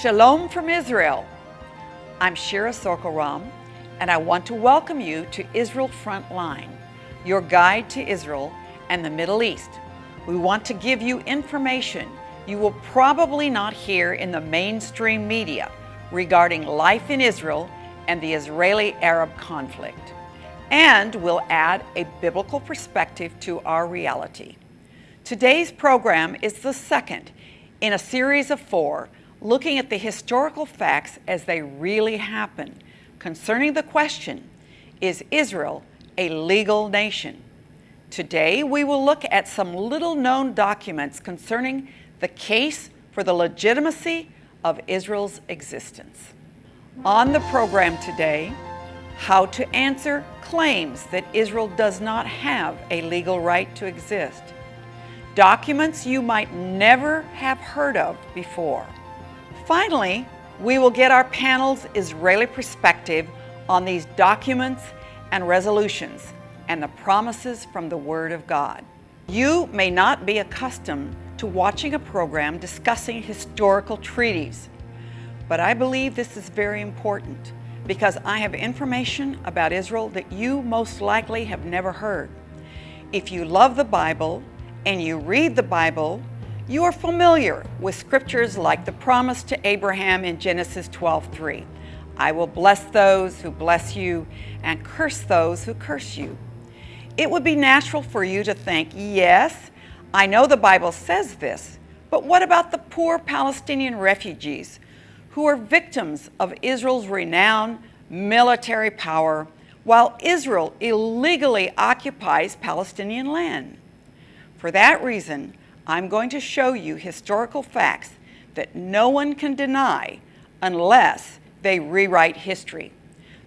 Shalom from Israel. I'm Shira Sorko-Ram, and I want to welcome you to Israel Frontline, your guide to Israel and the Middle East. We want to give you information you will probably not hear in the mainstream media regarding life in Israel and the Israeli-Arab conflict. And we'll add a biblical perspective to our reality. Today's program is the second in a series of four looking at the historical facts as they really happen concerning the question, is Israel a legal nation? Today, we will look at some little known documents concerning the case for the legitimacy of Israel's existence. On the program today, how to answer claims that Israel does not have a legal right to exist. Documents you might never have heard of before. Finally, we will get our panel's Israeli perspective on these documents and resolutions and the promises from the Word of God. You may not be accustomed to watching a program discussing historical treaties, but I believe this is very important because I have information about Israel that you most likely have never heard. If you love the Bible and you read the Bible, you are familiar with scriptures like the promise to Abraham in Genesis 12:3. I will bless those who bless you and curse those who curse you. It would be natural for you to think, yes, I know the Bible says this, but what about the poor Palestinian refugees who are victims of Israel's renowned military power while Israel illegally occupies Palestinian land? For that reason, I'm going to show you historical facts that no one can deny unless they rewrite history.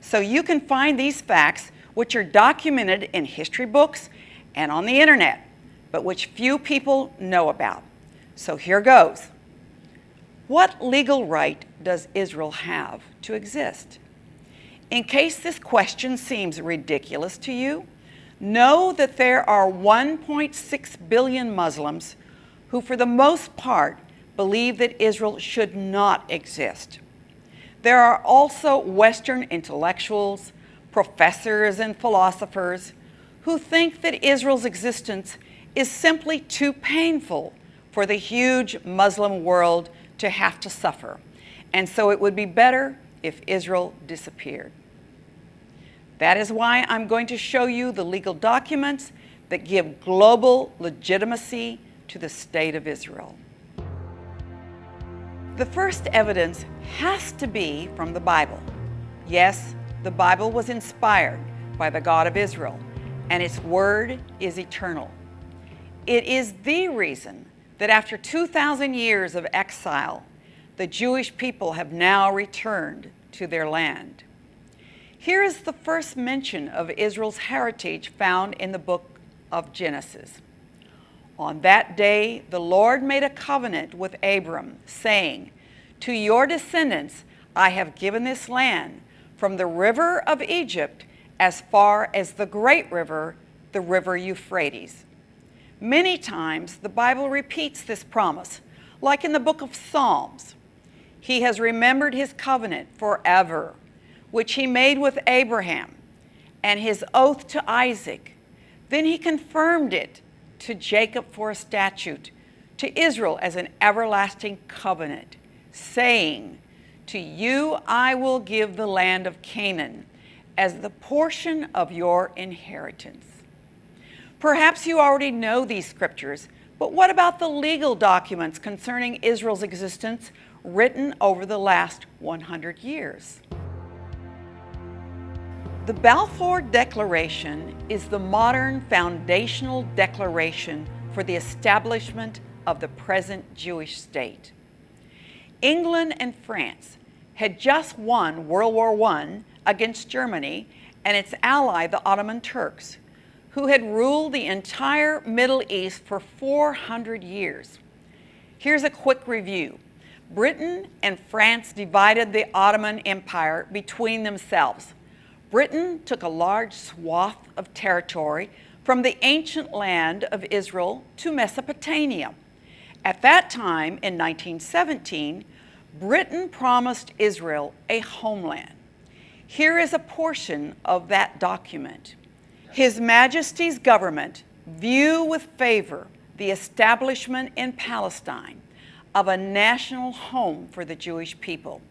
So you can find these facts which are documented in history books and on the internet, but which few people know about. So here goes. What legal right does Israel have to exist? In case this question seems ridiculous to you, know that there are 1.6 billion Muslims who for the most part believe that Israel should not exist. There are also Western intellectuals, professors and philosophers who think that Israel's existence is simply too painful for the huge Muslim world to have to suffer. And so it would be better if Israel disappeared. That is why I'm going to show you the legal documents that give global legitimacy to the state of Israel. The first evidence has to be from the Bible. Yes, the Bible was inspired by the God of Israel, and its word is eternal. It is the reason that after 2,000 years of exile, the Jewish people have now returned to their land. Here is the first mention of Israel's heritage found in the book of Genesis. On that day, the Lord made a covenant with Abram, saying, To your descendants I have given this land, from the river of Egypt as far as the great river, the river Euphrates. Many times the Bible repeats this promise, like in the book of Psalms. He has remembered his covenant forever, which he made with Abraham, and his oath to Isaac. Then he confirmed it to Jacob for a statute, to Israel as an everlasting covenant, saying, To you I will give the land of Canaan as the portion of your inheritance. Perhaps you already know these scriptures, but what about the legal documents concerning Israel's existence written over the last 100 years? The Balfour Declaration is the modern foundational declaration for the establishment of the present Jewish state. England and France had just won World War I against Germany and its ally, the Ottoman Turks, who had ruled the entire Middle East for 400 years. Here's a quick review. Britain and France divided the Ottoman Empire between themselves. Britain took a large swath of territory from the ancient land of Israel to Mesopotamia. At that time, in 1917, Britain promised Israel a homeland. Here is a portion of that document. His Majesty's government view with favor the establishment in Palestine of a national home for the Jewish people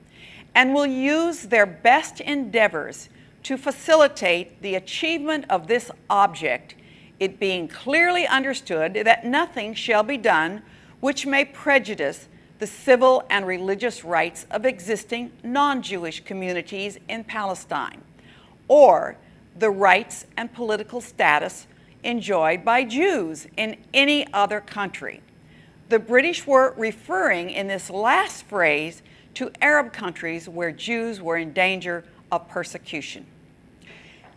and will use their best endeavors to facilitate the achievement of this object, it being clearly understood that nothing shall be done which may prejudice the civil and religious rights of existing non-Jewish communities in Palestine, or the rights and political status enjoyed by Jews in any other country. The British were referring in this last phrase to Arab countries where Jews were in danger of persecution.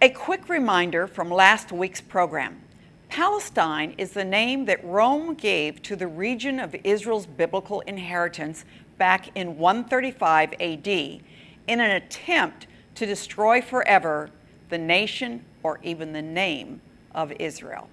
A quick reminder from last week's program. Palestine is the name that Rome gave to the region of Israel's biblical inheritance back in 135 AD in an attempt to destroy forever the nation or even the name of Israel.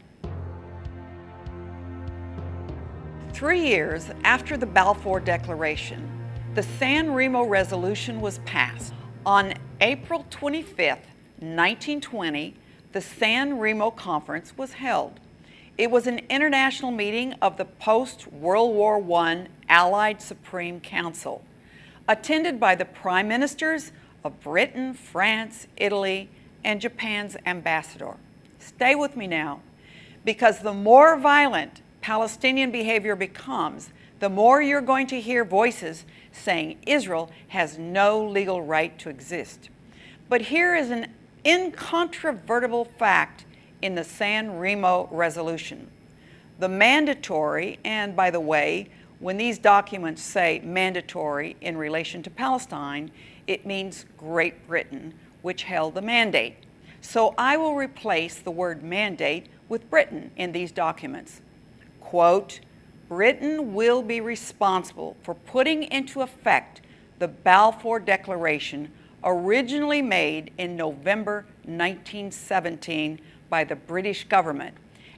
Three years after the Balfour Declaration, the San Remo Resolution was passed. On April 25, 1920, the San Remo Conference was held. It was an international meeting of the post-World War I Allied Supreme Council, attended by the prime ministers of Britain, France, Italy, and Japan's ambassador. Stay with me now, because the more violent Palestinian behavior becomes, the more you're going to hear voices saying Israel has no legal right to exist. But here is an incontrovertible fact in the San Remo resolution. The mandatory, and by the way, when these documents say mandatory in relation to Palestine, it means Great Britain, which held the mandate. So I will replace the word mandate with Britain in these documents. Quote, Britain will be responsible for putting into effect the Balfour Declaration originally made in November 1917 by the British government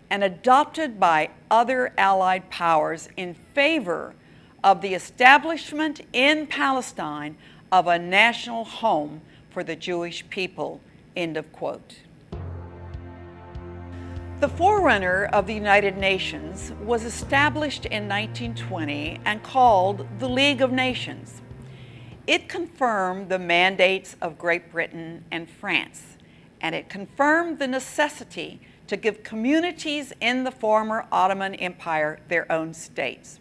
and adopted by other Allied powers in favor of the establishment in Palestine of a national home for the Jewish people, end of quote. The forerunner of the United Nations was established in 1920 and called the League of Nations. It confirmed the mandates of Great Britain and France, and it confirmed the necessity to give communities in the former Ottoman Empire their own states.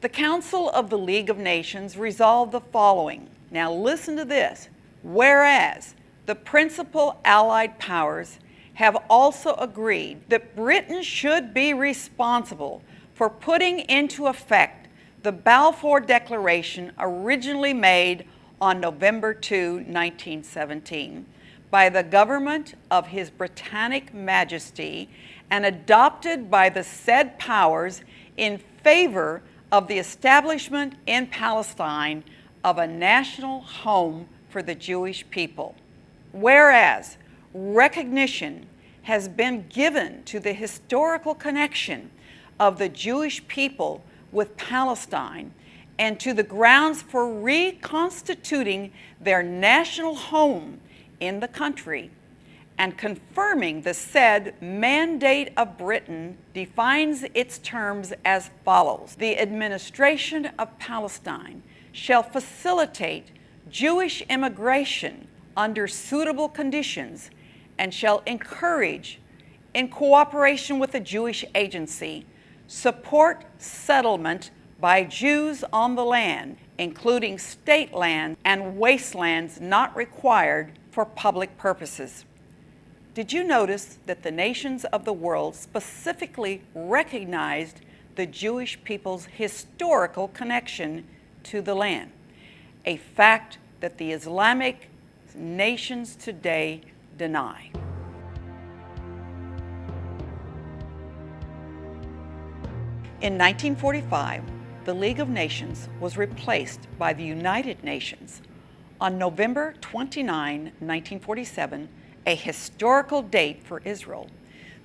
The Council of the League of Nations resolved the following. Now listen to this. Whereas the principal Allied powers have also agreed that Britain should be responsible for putting into effect the Balfour Declaration originally made on November 2, 1917 by the government of His Britannic Majesty and adopted by the said powers in favor of the establishment in Palestine of a national home for the Jewish people. Whereas recognition has been given to the historical connection of the Jewish people with Palestine and to the grounds for reconstituting their national home in the country and confirming the said mandate of Britain defines its terms as follows. The administration of Palestine shall facilitate Jewish immigration under suitable conditions and shall encourage, in cooperation with the Jewish Agency, support settlement by Jews on the land, including state land and wastelands not required for public purposes. Did you notice that the nations of the world specifically recognized the Jewish people's historical connection to the land? A fact that the Islamic nations today deny. In 1945, the League of Nations was replaced by the United Nations. On November 29, 1947, a historical date for Israel,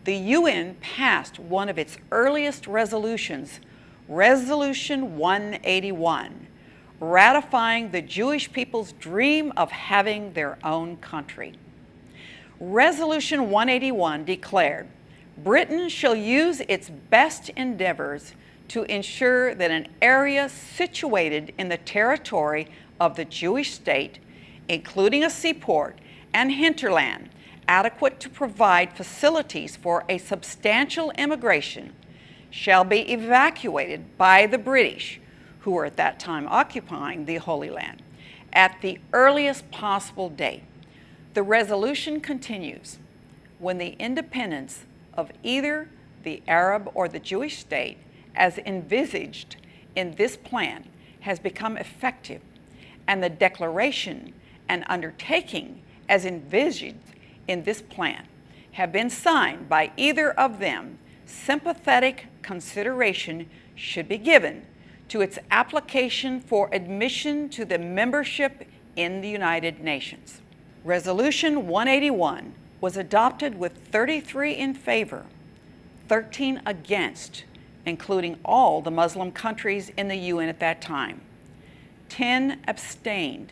the UN passed one of its earliest resolutions, Resolution 181, ratifying the Jewish people's dream of having their own country. Resolution 181 declared Britain shall use its best endeavors to ensure that an area situated in the territory of the Jewish state, including a seaport and hinterland, adequate to provide facilities for a substantial immigration, shall be evacuated by the British, who were at that time occupying the Holy Land, at the earliest possible date. The resolution continues when the independence of either the Arab or the Jewish state, as envisaged in this plan, has become effective, and the declaration and undertaking as envisaged in this plan have been signed by either of them, sympathetic consideration should be given to its application for admission to the membership in the United Nations. Resolution 181 was adopted with 33 in favor, 13 against, including all the Muslim countries in the UN at that time. 10 abstained,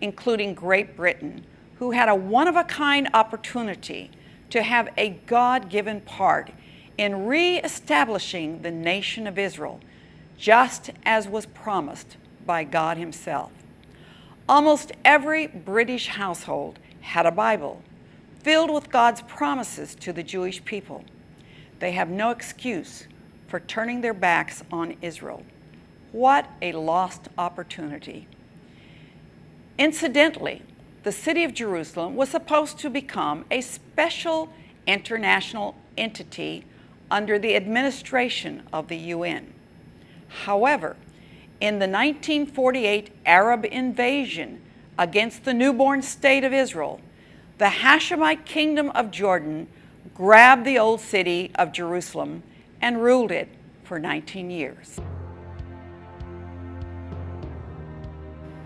including Great Britain, who had a one-of-a-kind opportunity to have a God-given part in re-establishing the nation of Israel, just as was promised by God himself. Almost every British household had a Bible filled with God's promises to the Jewish people. They have no excuse for turning their backs on Israel. What a lost opportunity. Incidentally, the city of Jerusalem was supposed to become a special international entity under the administration of the UN. However, in the 1948 Arab invasion against the newborn state of Israel, the Hashemite kingdom of Jordan grabbed the old city of Jerusalem and ruled it for 19 years.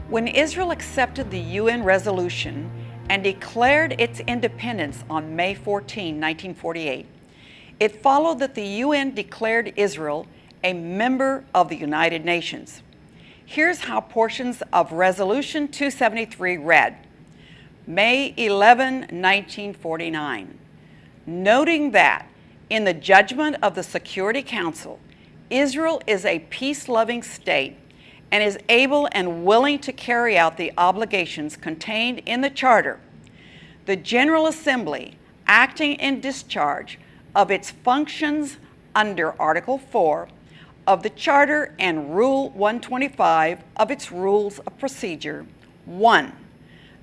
When Israel accepted the UN resolution and declared its independence on May 14, 1948, it followed that the UN declared Israel a member of the United Nations. Here's how portions of Resolution 273 read. May 11, 1949, noting that in the judgment of the Security Council, Israel is a peace-loving state and is able and willing to carry out the obligations contained in the Charter. The General Assembly, acting in discharge of its functions under Article 4 of the Charter and Rule 125 of its Rules of Procedure, 1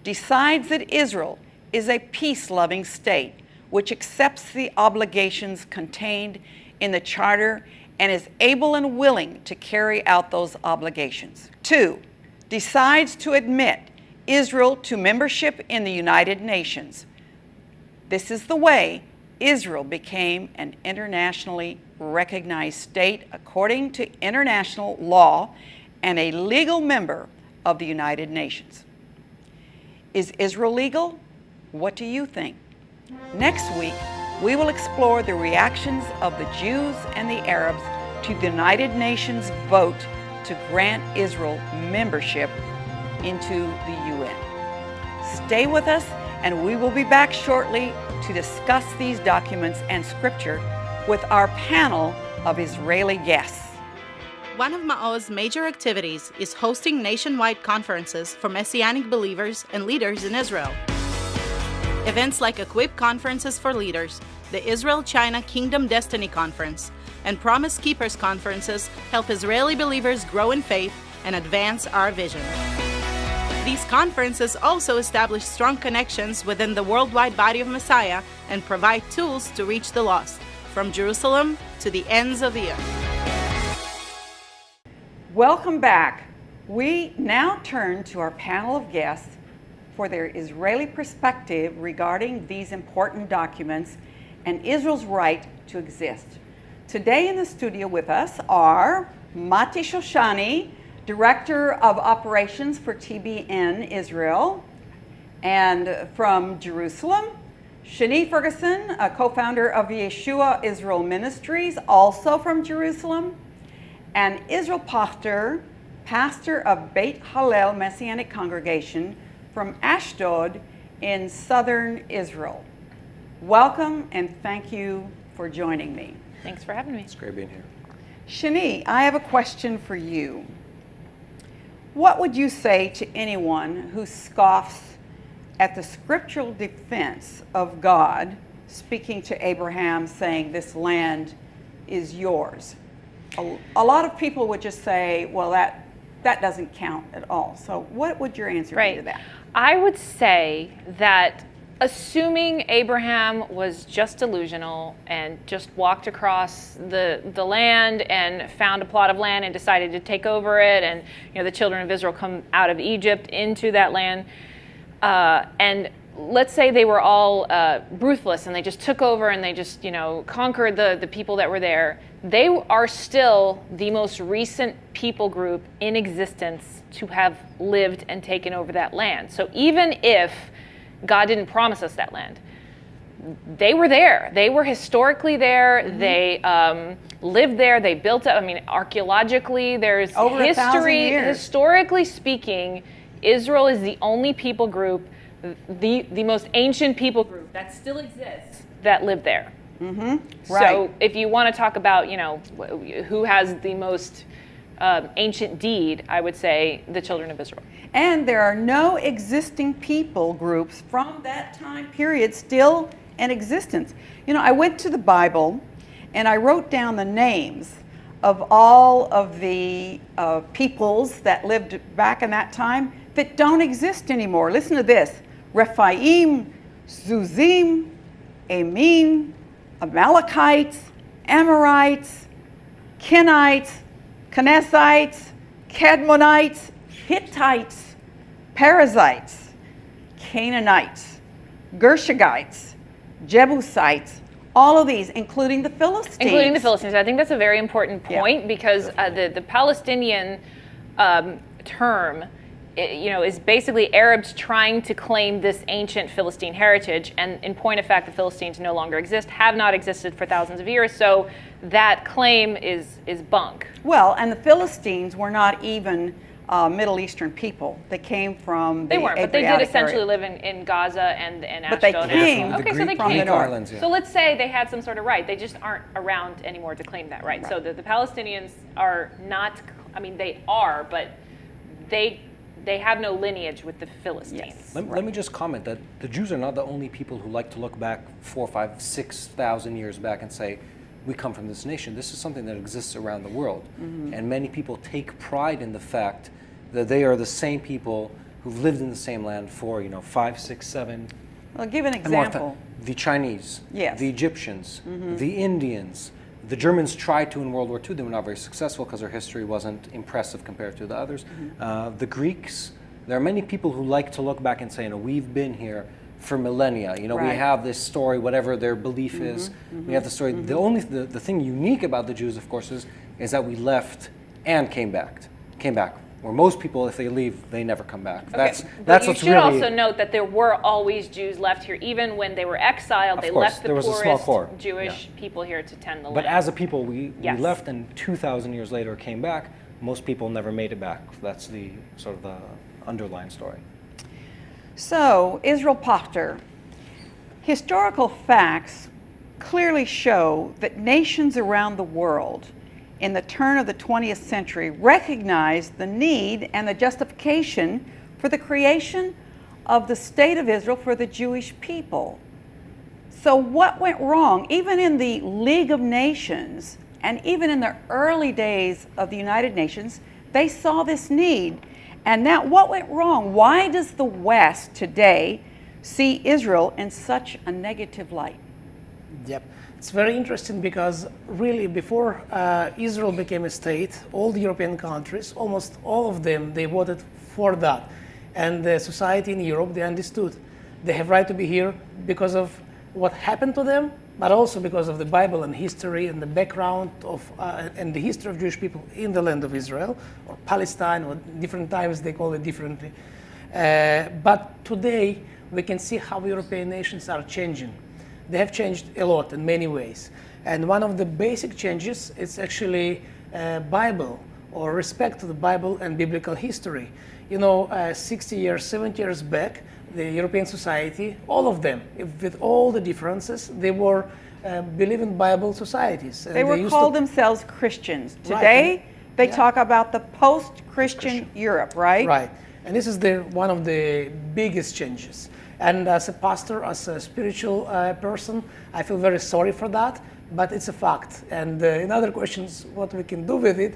decides that Israel is a peace-loving state which accepts the obligations contained in the Charter and is able and willing to carry out those obligations. Two, decides to admit Israel to membership in the United Nations. This is the way Israel became an internationally recognized state according to international law and a legal member of the United Nations. Is Israel legal? What do you think? Next week, we will explore the reactions of the Jews and the Arabs to the United Nations vote to grant Israel membership into the UN. Stay with us and we will be back shortly to discuss these documents and scripture with our panel of Israeli guests. One of Ma'oz's major activities is hosting nationwide conferences for Messianic believers and leaders in Israel. Events like Equip Conferences for Leaders, the Israel-China Kingdom Destiny Conference, and Promise Keepers Conferences help Israeli believers grow in faith and advance our vision. These conferences also establish strong connections within the worldwide body of Messiah and provide tools to reach the lost, from Jerusalem to the ends of the earth. Welcome back. We now turn to our panel of guests for their Israeli perspective regarding these important documents and Israel's right to exist. Today in the studio with us are Mati Shoshani, Director of Operations for TBN Israel, and from Jerusalem, Shani Ferguson, a co-founder of Yeshua Israel Ministries, also from Jerusalem, and Israel Pachter, pastor of Beit Hallel Messianic Congregation from Ashdod in southern Israel. Welcome and thank you for joining me. Thanks for having me. It's great being here. Shani, I have a question for you. What would you say to anyone who scoffs at the scriptural defense of God speaking to Abraham saying, This land is yours? A, a lot of people would just say, Well, that, that doesn't count at all. So, what would your answer Right. be to that? I would say that assuming Abraham was just delusional and just walked across the, the land and found a plot of land and decided to take over it, and you know the children of Israel come out of Egypt into that land, uh, and let's say they were all uh, ruthless and they just took over and they just you know conquered the, the people that were there they are still the most recent people group in existence to have lived and taken over that land. So even if god didn't promise us that land they were there. They were historically there. Mm-hmm. They um, lived there. They built it. I mean, archaeologically, there's Over a history. Historically speaking, Israel is the only people group, the the most ancient people group that still exists that live there. Right. So, if you want to talk about, you know, who has the most um, ancient deed, I would say the children of Israel. And there are no existing people groups from that time period still in existence. You know, I went to the Bible and I wrote down the names of all of the uh, peoples that lived back in that time that don't exist anymore. Listen to this Rephaim, Zuzim, Emim, Amalekites, Amorites, Kenites, Kenizzites, Kadmonites, Hittites, Perizzites, Canaanites, Girgashites, Jebusites, all of these, including the Philistines. including the Philistines. I think that's a very important Yeah. point because uh, the the Palestinian um, term, you know, is basically Arabs trying to claim this ancient Philistine heritage. And in point of fact, the Philistines no longer exist, have not existed for thousands of years. So that claim is is bunk. Well, and the Philistines were not even uh, Middle Eastern people. They came from They the weren't, but they did essentially area. live in, in Gaza and and But they Ashdod. came and, The okay, so they from came the north. islands, yeah. So let's say they had some sort of right. They just aren't around anymore to claim that right. So the, the Palestinians are not. I mean, they are, but they they have no lineage with the Philistines. Yes. Let, let me just comment that the Jews are not the only people who like to look back four, five, six thousand years back and say, we come from this nation. This is something that exists around the world. And many people take pride in the fact that they are the same people who've lived in the same land for, you know, five, six, seven, Well, give an example. the Chinese, Yes. the Egyptians, mm -hmm. the Indians. The Germans tried to in World War II. They were not very successful because their history wasn't impressive compared to the others. Uh, the Greeks. There are many people who like to look back and say, you know, we've been here for millennia. You know, Right. we have this story, whatever their belief mm-hmm, is. We mm-hmm, have the story. The mm-hmm. only the, the thing unique about the Jews, of course, is is that we left and came back. Came back. Where most people, if they leave, they never come back. That's But that's you what's should really. also note that there were always Jews left here, even when they were exiled. They course, left the there was a small poorest. Jewish people here to tend the land. But as a people, we, Yes. we left and 2,000 years later came back. Most people never made it back. That's the sort of the underlying story. So, Israel Pachter, historical facts clearly show that nations around the world in the turn of the 20th century recognized the need and the justification for the creation of the state of Israel for the Jewish people. So, what went wrong? Even in the League of Nations and even in the early days of the United Nations, they saw this need. And now, what went wrong? Why does the West today see Israel in such a negative light? Yep. It's very interesting because really before uh, Israel became a state, all the European countries, almost all of them, they voted for that. And the society in Europe, they understood they have right to be here because of what happened to them, but also because of the Bible and history and the background of uh, and the history of Jewish people in the land of Israel or Palestine, or different times they call it differently. Uh, but today we can see how European nations are changing. They have changed a lot in many ways, and one of the basic changes is actually uh, Bible or respect to the Bible and biblical history. You know, uh, 60 years, 70 years back, the European society, all of them, if, with all the differences, they were uh, believing Bible societies. They were used called to- themselves Christians. Right. Today, they Yeah. talk about the post-Christian Europe, right? Right. And this is the, one of the biggest changes. And as a pastor, as a spiritual uh, person, I feel very sorry for that, but it's a fact. And uh, in other questions, what we can do with it,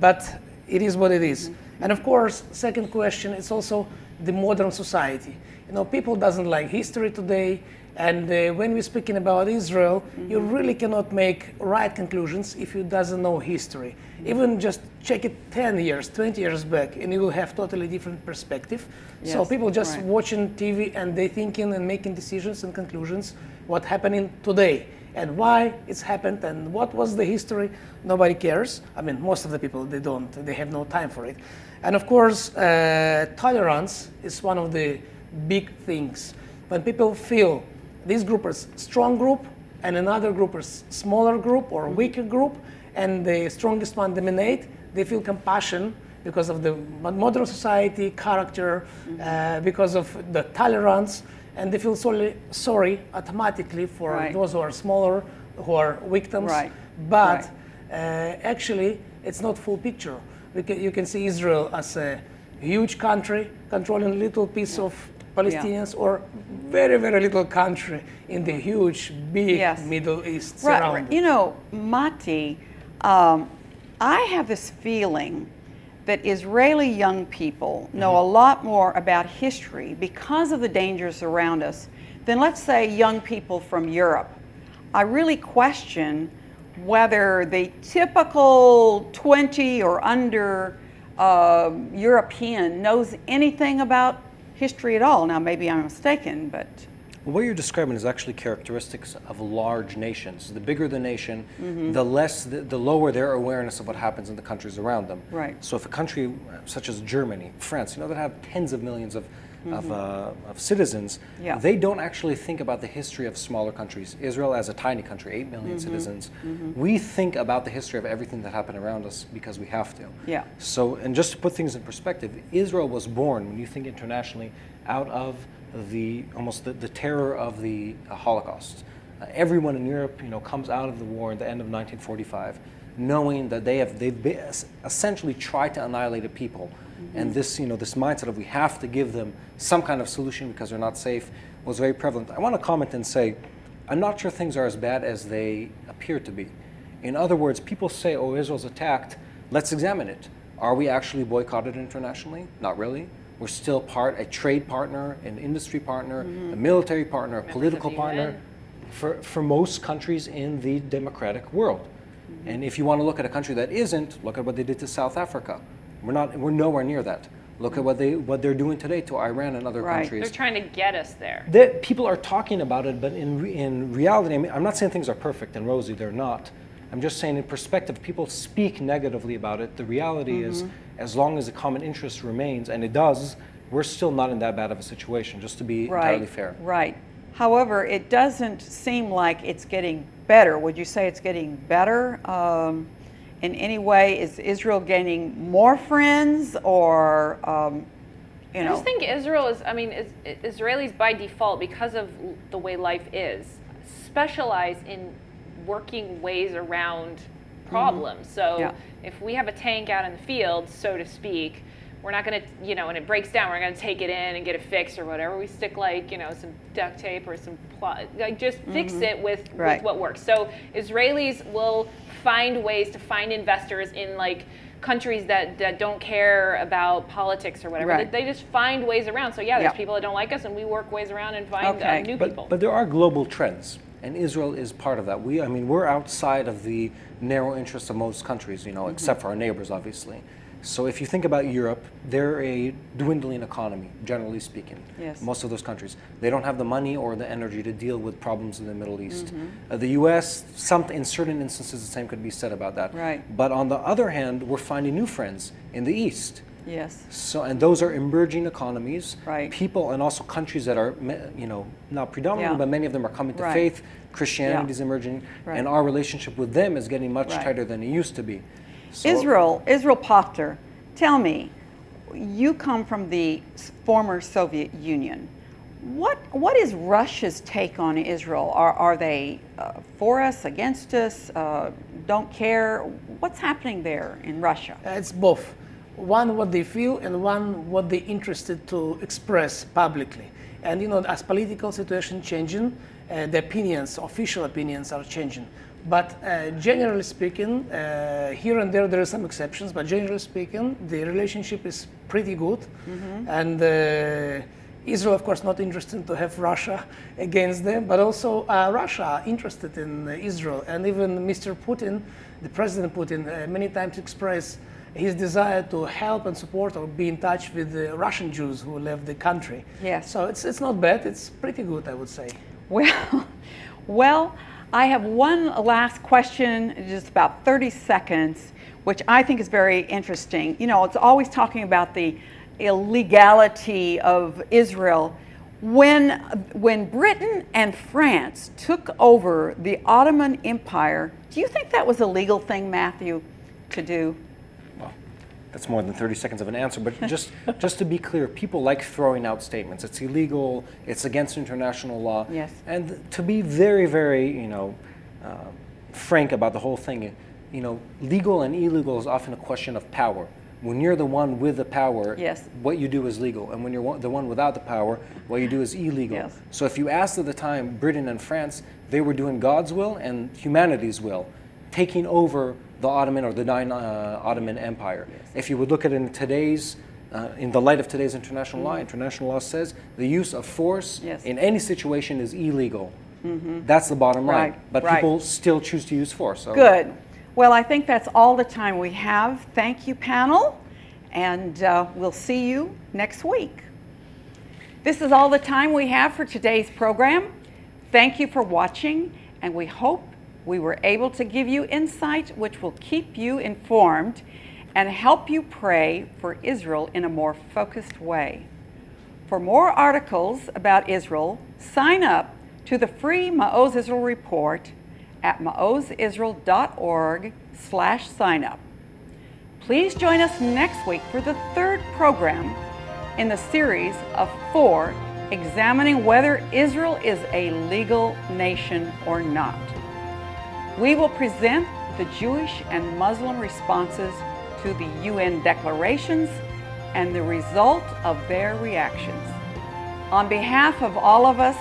but it is what it is. And of course, second question is also the modern society. You know, people doesn't like history today, and uh, when we're speaking about Israel, you really cannot make right conclusions if you doesn't know history. Even just check it 10 years, 20 years back, and you will have totally different perspective. so people just right. watching TV and they thinking and making decisions and conclusions what happening today and why it's happened and what was the history. Nobody cares. I mean, most of the people they don't. They have no time for it. And of course, uh, tolerance is one of the big things. When people feel this group is strong group and another group is smaller group or weaker group, and the strongest one dominate, they feel compassion because of the modern society character, uh, because of the tolerance, and they feel sorry, sorry automatically for Right. those who are smaller, who are victims. Right. But Right. uh, actually, it's not full picture. We can, you can see Israel as a huge country controlling a little piece of Palestinians, or very, very little country in the huge, big Yes. Middle East Right, surrounded. You know, Mati, um, I have this feeling that Israeli young people know Mm-hmm. a lot more about history because of the dangers around us than, let's say, young people from Europe. I really question whether the typical 20 or under uh, European knows anything about history at all. Now, maybe I'm mistaken, but What you're describing is actually characteristics of large nations. The bigger the nation, the less, the, the lower their awareness of what happens in the countries around them. Right. So if a country such as Germany, France, you know, that have tens of millions of, of, uh, of citizens, Yeah. they don't actually think about the history of smaller countries. Israel, as a tiny country, 8 million citizens, we think about the history of everything that happened around us because we have to. Yeah. So, and just to put things in perspective, Israel was born, when you think internationally, out of the almost the, the terror of the uh, Holocaust. Uh, everyone in Europe, you know, comes out of the war at the end of 1945, knowing that they have they've been, essentially tried to annihilate a people, and this you know this mindset of we have to give them some kind of solution because they're not safe was very prevalent. I want to comment and say, I'm not sure things are as bad as they appear to be. In other words, people say, "Oh, Israel's attacked." Let's examine it. Are we actually boycotted internationally? Not really. We're still part, a trade partner, an industry partner, a military partner, a political partner for, for most countries in the democratic world. And if you want to look at a country that isn't, look at what they did to South Africa. We're not, we're nowhere near that. Look at what they what they're doing today to Iran and other Right. countries. They're trying to get us there. That people are talking about it, but in, in reality, I mean, I'm not saying things are perfect and rosy, they're not. I'm just saying in perspective, people speak negatively about it. The reality is, as long as the common interest remains, and it does, we're still not in that bad of a situation, just to be entirely fair. Right. However, it doesn't seem like it's getting better. Would you say it's getting better um, in any way? Is Israel gaining more friends, or um, you know? I just think Israel is, I mean, is, Israelis by default, because of the way life is, specialize in working ways around problems. So Mm-hmm. Yeah. if we have a tank out in the field, so to speak, we're not going to, you know, and it breaks down, we're going to take it in and get it fixed or whatever. We stick like, you know, some duct tape or some pl- like just fix it with, Mm-hmm. Right. with what works. So Israelis will find ways to find investors in like countries that, that don't care about politics or whatever. Right. They, they just find ways around. So yeah, there's Yeah. people that don't like us, and we work ways around and find Okay. uh, new But, people. but there are global trends, and Israel is part of that. We, I mean, we're outside of the narrow interests of most countries, you know, Mm-hmm. except for our neighbors, obviously. So if you think about Europe, they're a dwindling economy, generally speaking. Yes. Most of those countries, they don't have the money or the energy to deal with problems in the Middle East. Mm-hmm. Uh, the U.S., some, in certain instances, the same could be said about that. Right. But on the other hand, we're finding new friends in the East. yes. So, and those are emerging economies. Right. People and also countries that are, you know, not predominantly, Yeah. but many of them are coming to Right. faith. Christianity Yeah. is emerging, Right. and our relationship with them is getting much tighter than it used to be. So- Israel, Israel Pachter, tell me, you come from the former Soviet Union. What, what is Russia's take on Israel? Are, are they uh, for us, against us, uh, don't care? What's happening there in Russia? It's both. One, what they feel, and one, what they're interested to express publicly. And you know, as political situation changing, uh, the opinions, official opinions, are changing. But uh, generally speaking, uh, here and there there are some exceptions. But generally speaking, the relationship is pretty good. And uh, Israel, of course, not interested to have Russia against them, but also uh, Russia interested in Israel. And even Mr. Putin, the President Putin, uh, many times expressed his desire to help and support or be in touch with the Russian Jews who left the country. Yes. So it's, it's not bad, it's pretty good, I would say. Well, well, I have one last question, just about 30 seconds, which I think is very interesting. You know, it's always talking about the illegality of Israel. When, when Britain and France took over the Ottoman Empire, do you think that was a legal thing, Matthew, to do? That's more than 30 seconds of an answer, but just, just to be clear, people like throwing out statements. It's illegal, it's against international law. Yes. And to be very, very, you know, uh, frank about the whole thing, you know, legal and illegal is often a question of power. When you're the one with the power, Yes. what you do is legal. And when you're the one without the power, what you do is illegal. Yes. So if you asked at the time Britain and France, they were doing God's will and humanity's will, taking over the Ottoman or the Nine uh, Ottoman Empire. If you would look at it in today's, uh, in the light of today's international law, international law says the use of force Mm-hmm. Yes. in any situation is illegal. That's the bottom line. Right, But right. people still choose to use force. So Good. Well, I think that's all the time we have. Thank you, panel, and uh, we'll see you next week. This is all the time we have for today's program. Thank you for watching, and we hope we were able to give you insight which will keep you informed and help you pray for Israel in a more focused way. For more articles about Israel, sign up to the free Maoz Israel report at maozisrael.org slash sign up. Please join us next week for the third program in the series of four examining whether Israel is a legal nation or not. We will present the Jewish and Muslim responses to the UN declarations and the result of their reactions. On behalf of all of us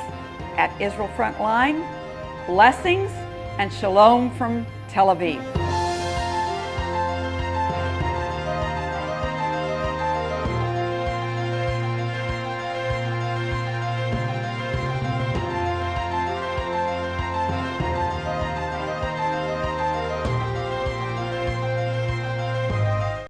at Israel Frontline, blessings and shalom from Tel Aviv.